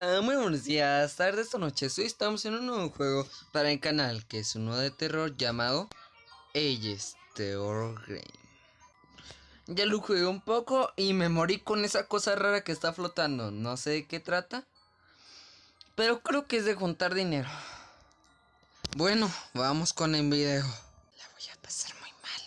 Ah, muy buenos días, tardes o noches. Hoy estamos en un nuevo juego para el canal, que es uno de terror llamado Ages Terror Game. Ya lo jugué un poco y me morí con esa cosa rara que está flotando. No sé de qué trata, pero creo que es de juntar dinero. Bueno, vamos con el video. La voy a pasar muy mal.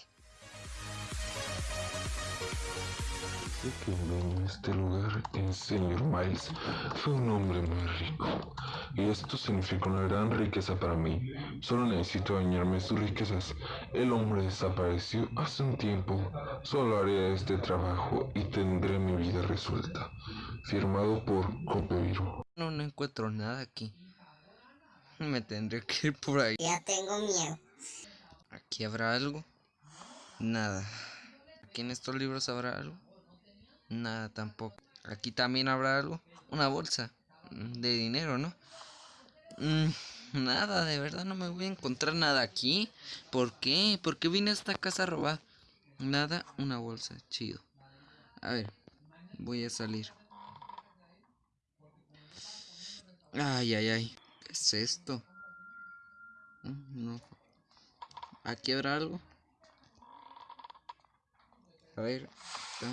El señor Miles, fue un hombre muy rico. Y esto significa una gran riqueza para mí. Solo necesito dañarme sus riquezas. El hombre desapareció hace un tiempo. Solo haré este trabajo y tendré mi vida resuelta. Firmado por Copero. No, no encuentro nada aquí. Me tendré que ir por ahí. Ya tengo miedo. ¿Aquí habrá algo? Nada. ¿Aquí en estos libros habrá algo? Nada tampoco. ¿Aquí también habrá algo? Una bolsa de dinero, ¿no? Mm, nada, de verdad no me voy a encontrar nada aquí. ¿Por qué? ¿Por qué vine a esta casa a robar? Nada, una bolsa, chido. A ver, voy a salir. Ay, ay, ay. ¿Qué es esto? Mm, No. ¿Aquí habrá algo? A ver, está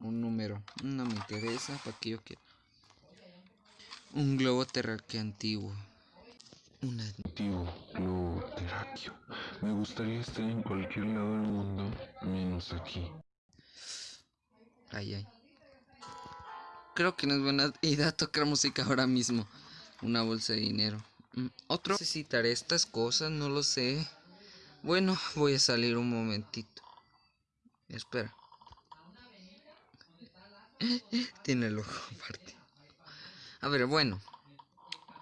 un número. No me interesa, ¿para qué yo quiero? Un globo terráqueo antiguo. Una... Tío, globo terráqueo. Me gustaría estar en cualquier lado del mundo, menos aquí. Ay, ay. Creo que no es buena idea tocar música ahora mismo. Una bolsa de dinero. Mm, Otro. Necesitaré estas cosas, no lo sé. Bueno, voy a salir un momentito. Espera. Tiene el ojo aparte. A ver, bueno.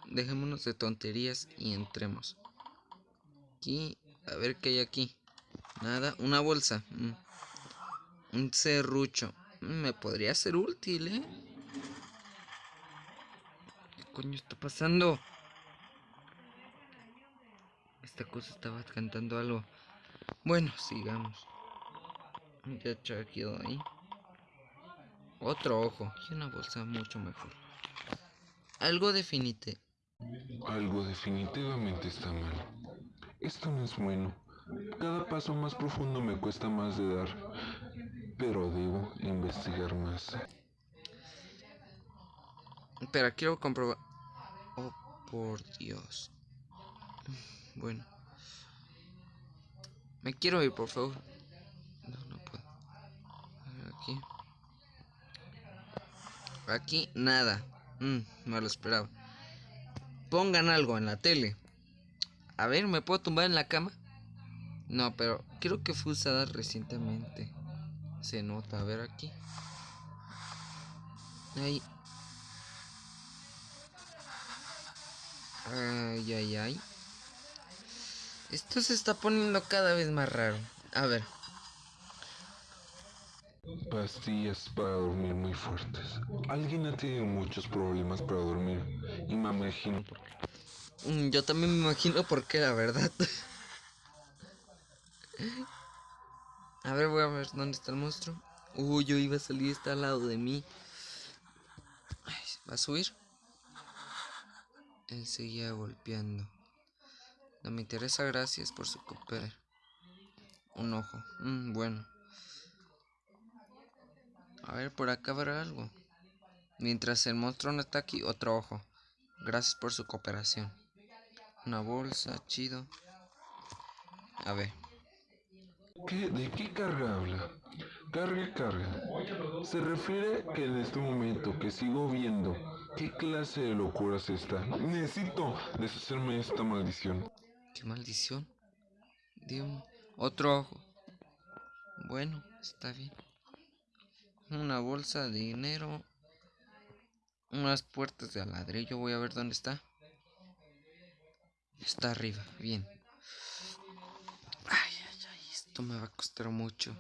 Dejémonos de tonterías y entremos. Aquí, a ver qué hay aquí. Nada, una bolsa. mm. Un serrucho. Mm, Me podría ser útil, ¿eh? ¿Qué coño está pasando? Esta cosa estaba cantando algo. Bueno, sigamos. Ya quedó ahí. Otro ojo. Y una bolsa mucho mejor. Algo definite. Algo definitivamente está mal. Esto no es bueno. Cada paso más profundo me cuesta más de dar. Pero debo investigar más. Espera, quiero comprobar. Oh, por Dios. Bueno. Me quiero ir, por favor. No, no puedo. A ver, aquí. Aquí, nada. Mm, me lo esperaba. Pongan algo en la tele. A ver, ¿me puedo tumbar en la cama? No, pero creo que fue usada recientemente. Se nota, a ver aquí. Ahí. Ay, ay, ay. Esto se está poniendo cada vez más raro. A ver. Pastillas para dormir muy fuertes. Alguien ha tenido muchos problemas para dormir. Y me imagino por qué. mm, Yo también me imagino por qué, la verdad. A ver, voy a ver dónde está el monstruo. Uy, yo iba a salir, está al lado de mí. Ay, ¿Va a subir? Él seguía golpeando. No me interesa, gracias por su cooperar. Un ojo. Mm, bueno. A ver, por acá habrá algo. Mientras el monstruo no está aquí, otro ojo. Gracias por su cooperación. Una bolsa, chido. A ver. ¿Qué, ¿De qué carga habla? Carga, carga. Se refiere que en este momento que sigo viendo qué clase de locura es esta. Necesito deshacerme de esta maldición. Qué maldición. Dios. Otro ojo. Bueno, está bien. Una bolsa de dinero. Unas puertas de ladrillo. Voy a ver dónde está. Está arriba. Bien. Ay, ay, ay. Esto me va a costar mucho.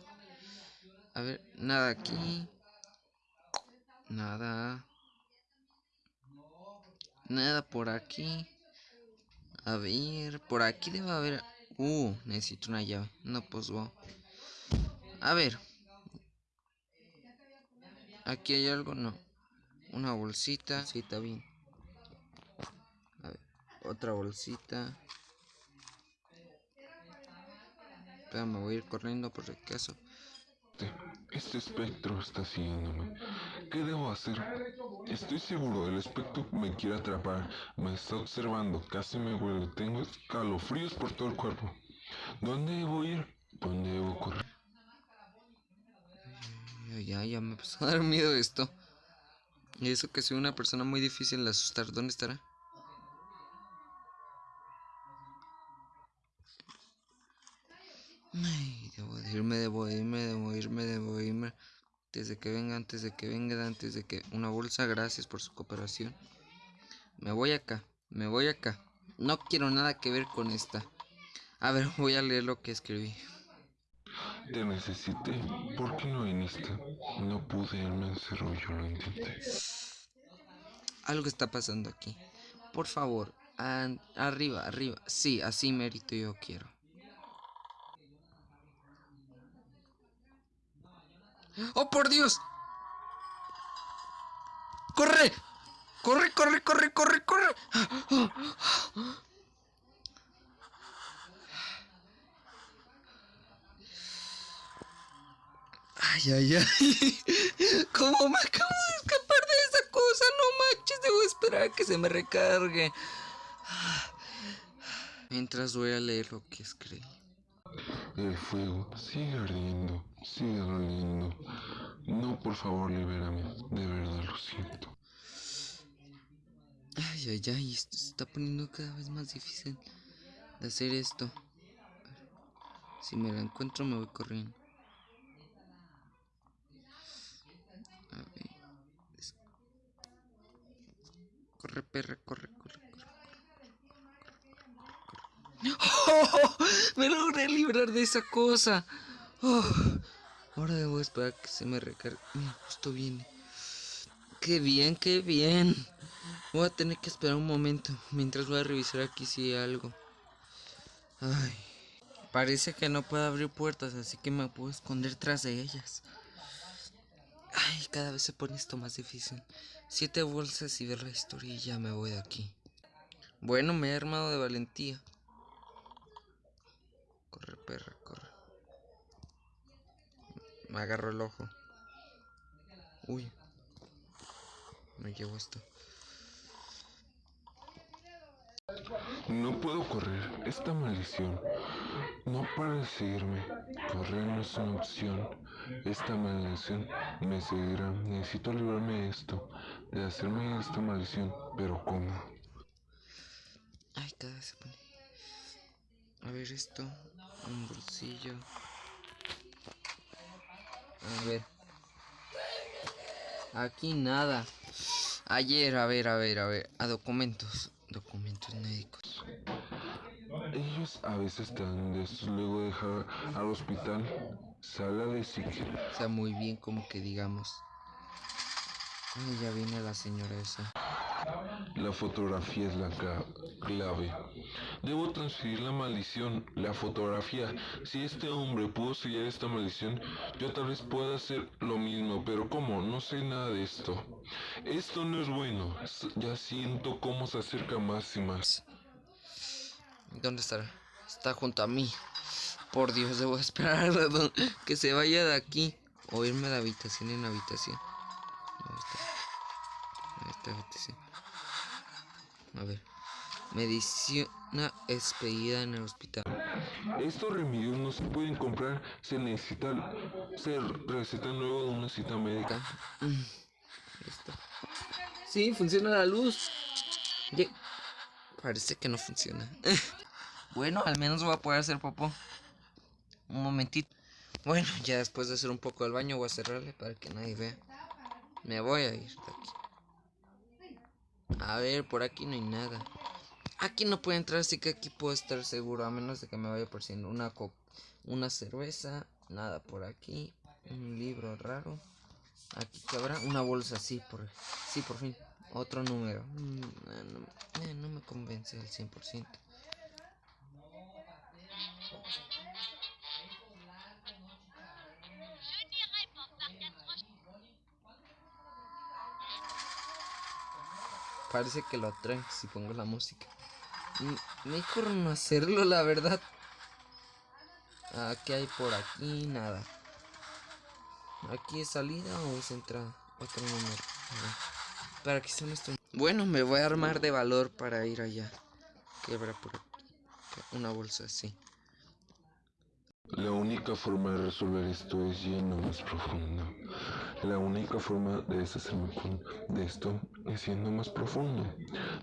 A ver, nada aquí. Nada. Nada por aquí. A ver, por aquí debe haber... Uh, necesito una llave. No, pues wow. A ver. Aquí hay algo, no. Una bolsita. Sí, está bien. otra bolsita. Espera, me voy a ir corriendo por el caso. Este espectro está siguiéndome. ¿Qué debo hacer? Estoy seguro, el espectro me quiere atrapar. Me está observando, casi me huele. Tengo escalofríos por todo el cuerpo. ¿Dónde debo ir? ¿Dónde debo correr? Ya, ya, me empezó a dar miedo esto. Y eso que soy una persona muy difícil de asustar. ¿Dónde estará? Ay, debo de irme, debo de irme, debo de irme, debo de irme. Antes de que venga, antes de que venga, antes de que... Una bolsa, gracias por su cooperación. Me voy acá, me voy acá. No quiero nada que ver con esta. A ver, voy a leer lo que escribí. Te necesité. ¿Por qué no viniste? No pude, él me yo lo intenté. Algo está pasando aquí. Por favor, arriba, arriba. Sí, así mérito yo quiero. ¡Oh, por Dios! ¡Corre! ¡Corre, corre, corre, corre, corre! Ay, ay, ay. ¿Cómo me acabo de escapar de esa cosa? No manches, debo esperar a que se me recargue. Mientras voy a leer lo que escribí. El fuego sigue ardiendo, sigue doliendo. No, por favor, libérame. De verdad lo siento. Ay, ay, ay, esto se está poniendo cada vez más difícil de hacer esto. Si me la encuentro me voy corriendo. A ver. es- Corre, perra, corre, corre, corre. ¡Oh! Me logré librar de esa cosa. Oh, Ahora debo esperar que se me recargue. Mira, justo viene. Qué bien, qué bien. Voy a tener que esperar un momento mientras voy a revisar aquí si hay algo. Ay, parece que no puedo abrir puertas, así que me puedo esconder tras de ellas. Ay, cada vez se pone esto más difícil. Siete bolsas y ver la historia y ya me voy de aquí. Bueno, me he armado de valentía. Corre, perra, corre. Me agarro el ojo. Uy. Me llevo esto. No puedo correr. Esta maldición no para de seguirme. Correr no es una opción. Esta maldición me seguirá. Necesito librarme de esto, de hacerme esta maldición. Pero ¿cómo? Ay, cada se pone. A ver esto. Un bolsillo. A ver. Aquí nada. Ayer, a ver, a ver, a ver. A documentos. Médicos. Ellos a veces estos luego de dejar al hospital. Sala de psiquiatra. O sea, muy bien como que digamos. Ya viene la señora esa. La fotografía es la clave. Debo transferir la maldición, la fotografía. Si este hombre pudo sellar esta maldición, yo tal vez pueda hacer lo mismo, pero ¿cómo? No sé nada de esto. Esto no es bueno. Ya siento cómo se acerca más y más. ¿Dónde estará? Está junto a mí. Por Dios, debo esperar a que se vaya de aquí. O irme de habitación en habitación. Habitación. A ver. Medicina expedida en el hospital. Estos remedios no se pueden comprar, se necesita se receta luego de una cita médica. Acá. Mm, está. Sí, funciona la luz. Parece que no funciona. bueno, al menos voy a poder hacer popó. Un momentito. Bueno, ya después de hacer un poco del baño voy a cerrarle para que nadie vea. Me voy a ir de aquí. A ver, por aquí no hay nada. Aquí no puedo entrar, así que aquí puedo estar seguro. A menos de que me vaya por si una una cerveza. Nada por aquí. Un libro raro. Aquí cabrá una bolsa, sí, por, sí, por fin. Otro número. Mm, eh, no, eh, no me convence al 100%. Parece que lo atrae si pongo la música. mejor no hacerlo, la verdad. ¿Qué hay por aquí? Nada. ¿Aquí es salida o es entrada? Otro número. ¿Para qué son estos? Bueno, me voy a armar de valor para ir allá. Quebra por aquí. Una bolsa así. La única forma de resolver esto es yendo más profundo. La única forma de deshacerme de esto es siendo más profundo.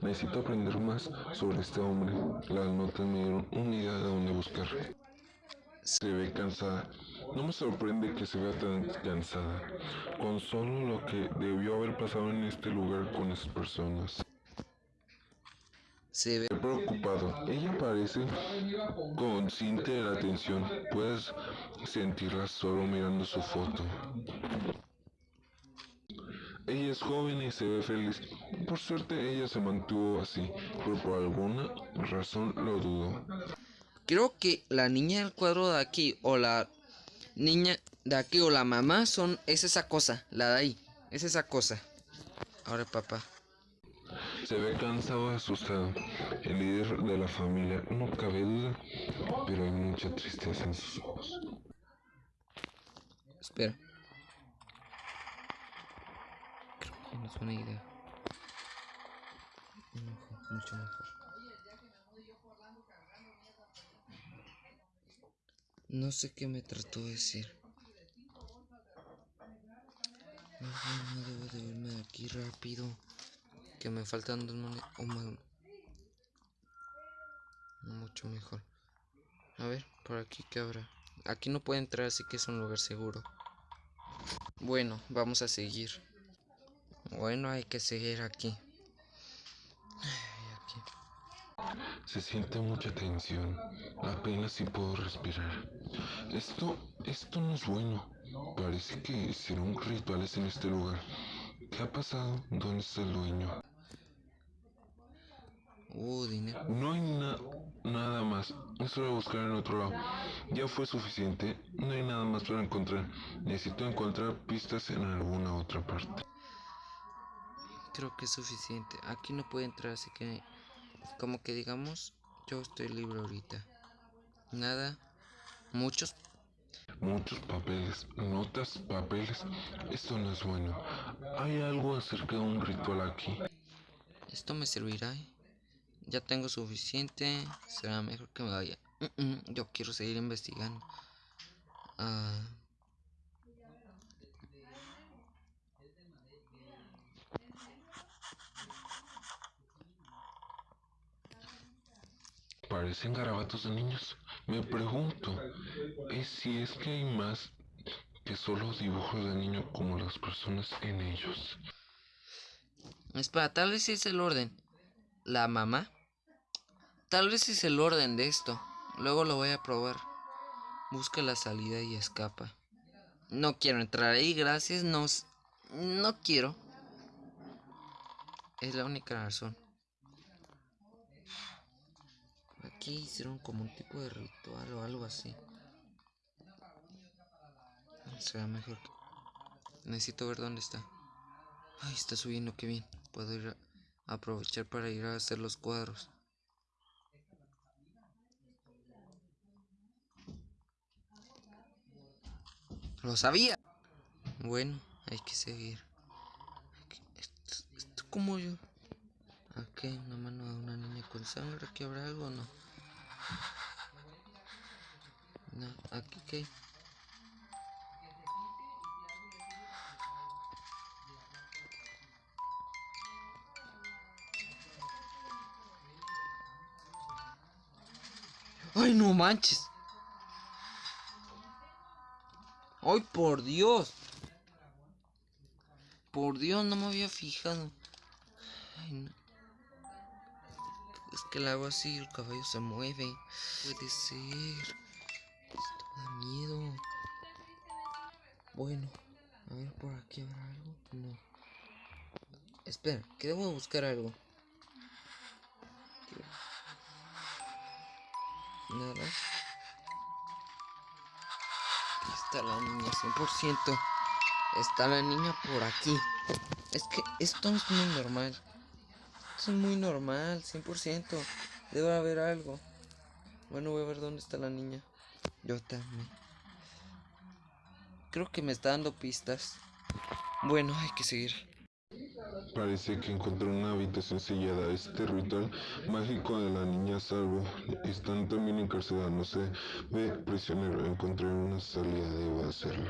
Necesito aprender más sobre este hombre. Las notas me dieron una idea de dónde buscar. Se ve cansada. No me sorprende que se vea tan cansada, con solo lo que debió haber pasado en este lugar con esas personas. Se ve preocupado. Ella parece consciente de la atención. Puedes sentirla solo mirando su foto. Ella es joven y se ve feliz. Por suerte ella se mantuvo así, pero por alguna razón lo dudo. Creo que la niña del cuadro de aquí o la niña de aquí o la mamá son es esa cosa, la de ahí, es esa cosa. Ahora papá. Se ve cansado y asustado. El líder de la familia, no cabe duda, pero hay mucha tristeza en sus ojos. Espera. Buena idea. mucho mejor. No sé qué me trató de decir. No, debo de irme de aquí rápido. Que me faltan dos monedas. Mucho mejor. A ver, por aquí que habrá. Aquí no puede entrar, así que es un lugar seguro. Bueno, vamos a seguir. Bueno, hay que seguir aquí. Se siente mucha tensión. Apenas si puedo respirar. Esto, esto no es bueno. Parece que hicieron rituales en este lugar. ¿Qué ha pasado? ¿Dónde está el dueño? Uh, dinero. No hay nada más. Es hora de buscar en otro lado. Ya fue suficiente. No hay nada más para encontrar. Necesito encontrar pistas en alguna otra parte. Creo que es suficiente. Aquí no puede entrar, así que... Como que digamos, yo estoy libre ahorita. Nada. Muchos. Muchos papeles, notas, papeles. Esto no es bueno. Hay algo acerca de un ritual aquí. Esto me servirá. ¿eh? Ya tengo suficiente. Será mejor que me vaya. yo quiero seguir investigando. Ah. Parecen garabatos de niños. Me pregunto, ¿es si es que hay más que solo dibujos de niños como las personas en ellos? Espera, tal vez es el orden. ¿La mamá? Tal vez es el orden de esto. Luego lo voy a probar. Busca la salida y escapa. No quiero entrar ahí, gracias. No, no quiero. Es la única razón. Aquí hicieron como un tipo de ritual o algo así. Será mejor. Necesito ver dónde está. Ay, está subiendo, qué bien. Puedo ir a aprovechar para ir a hacer los cuadros. Lo sabía. Bueno, hay que seguir. Esto, esto como yo. Aquí una mano de una niña con sangre. ¿Aquí habrá algo o no? No, aquí qué. ¡Ay, no manches! ¡Ay, por Dios! Por Dios, no me había fijado. Ay, no. Que el agua así, el caballo se mueve. Puede ser. Esto da miedo. Bueno, a ver por aquí habrá algo. No. Espera, que debo buscar algo. Nada está la niña, 100%. Está la niña por aquí. Es que esto es muy normal. Esto es muy normal, 100%. Debe haber algo. Bueno, voy a ver dónde está la niña. Yo también. Creo que me está dando pistas. Bueno, hay que seguir. Parece que encontré una habitación sellada. Este ritual mágico de la niña salvo. Están también encarcelados. No sé. Ve, prisionero. Encontré una salida. Debo hacerlo.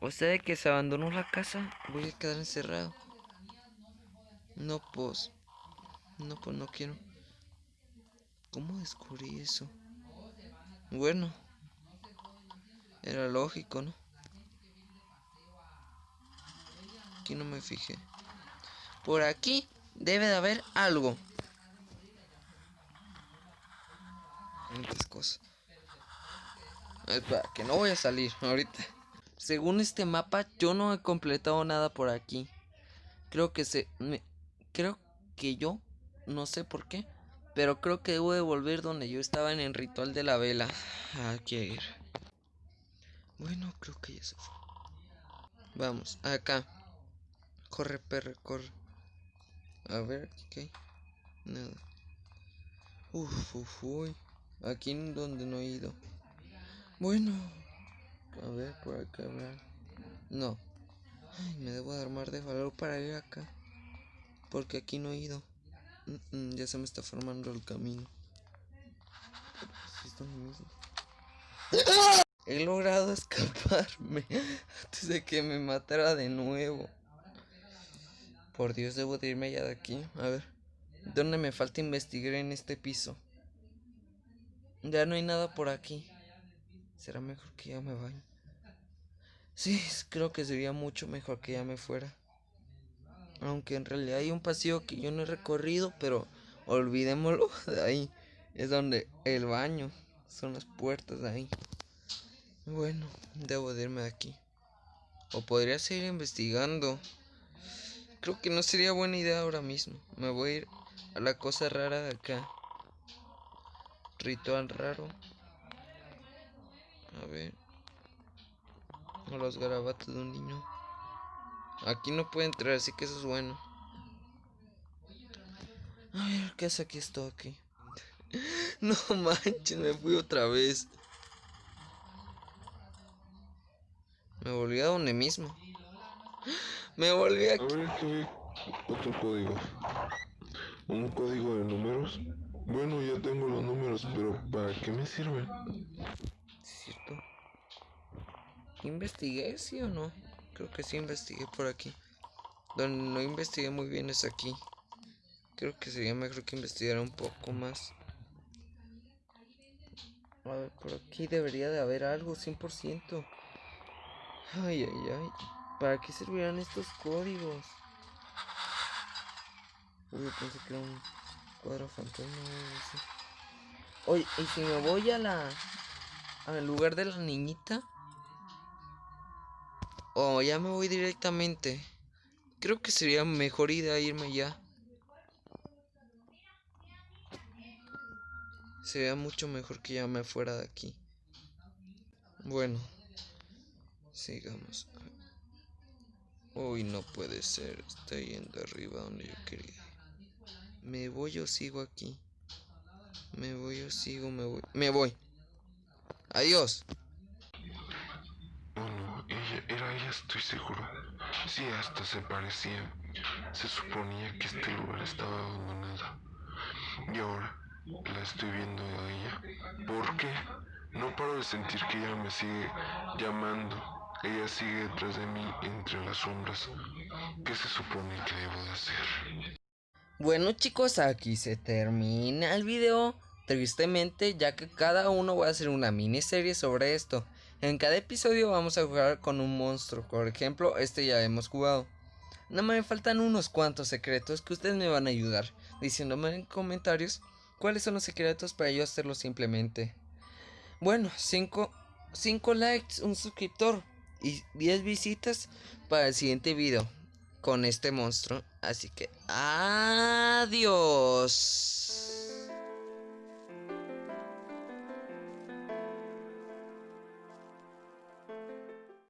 O sea, de que se abandonó la casa. Voy a quedar encerrado. No, pues. No, pues no quiero. ¿Cómo descubrí eso? Bueno. Era lógico, ¿no? Aquí no me fijé. Por aquí debe de haber algo. Muchas cosas. Espera, que no voy a salir ahorita. Según este mapa, yo no he completado nada por aquí. Creo que se... Me, creo que yo... No sé por qué. Pero creo que debo de volver donde yo estaba en el ritual de la vela. Aquí ir. Bueno, creo que ya se fue. Vamos, acá. Corre, perro, corre. A ver, ¿qué hay? Nada. Uf, uf, uy. Aquí en donde no he ido. Bueno. A ver, por acá, ver. No. Ay, me debo de armar de valor para ir acá. Porque aquí no he ido. Ya se me está formando el camino. He logrado escaparme antes de que me matara de nuevo. Por Dios, debo de irme ya de aquí. A ver, ¿dónde me falta investigar en este piso? Ya no hay nada por aquí. Será mejor que ya me vaya. Sí, creo que sería mucho mejor que ya me fuera. Aunque en realidad hay un pasillo que yo no he recorrido, pero olvidémoslo de ahí. Es donde el baño, son las puertas de ahí. Bueno, debo de irme de aquí. O podría seguir investigando. Creo que no sería buena idea ahora mismo. Me voy a ir a la cosa rara de acá. Ritual raro. A ver. O los garabatos de un niño. Aquí no puede entrar, así que eso es bueno. A ver, ¿qué hace aquí esto aquí? no manches, me fui otra vez. Me volví a donde mismo. Me volví a... A ver, aquí otro código. Un código de números. Bueno, ya tengo los números, pero ¿para qué me sirven? ¿Cierto? ¿Investigué, sí o no? Creo que sí investigué por aquí. Donde no investigué muy bien es aquí. Creo que sería mejor que investigara un poco más. A ver, por aquí debería de haber algo, 100%. Ay, ay, ay. ¿Para qué servirán estos códigos? Uy, pensé que era un cuadro fantasma Oye, ¿y si me voy a la... al lugar de la niñita? O ya me voy directamente. Creo que sería mejor idea irme ya. Sería mucho mejor que ya me fuera de aquí. Bueno, sigamos. Uy, no puede ser. Está yendo arriba donde yo quería. Me voy o sigo aquí. Me voy o sigo, me voy. Me voy. Adiós. Bueno, ella era ella, estoy seguro. Sí, hasta se parecía. Se suponía que este lugar estaba abandonado. Y ahora la estoy viendo a ella. ¿Por qué? No paro de sentir que ella me sigue llamando. Ella sigue detrás de mí entre las sombras. ¿Qué se supone que debo de hacer? Bueno chicos, aquí se termina el video. Tristemente, ya que cada uno va a hacer una miniserie sobre esto. En cada episodio vamos a jugar con un monstruo. Por ejemplo, este ya hemos jugado. No me faltan unos cuantos secretos que ustedes me van a ayudar. Diciéndome en comentarios cuáles son los secretos para yo hacerlo simplemente. Bueno, 5 likes, un suscriptor y 10 visitas para el siguiente video con este monstruo. Así que adiós.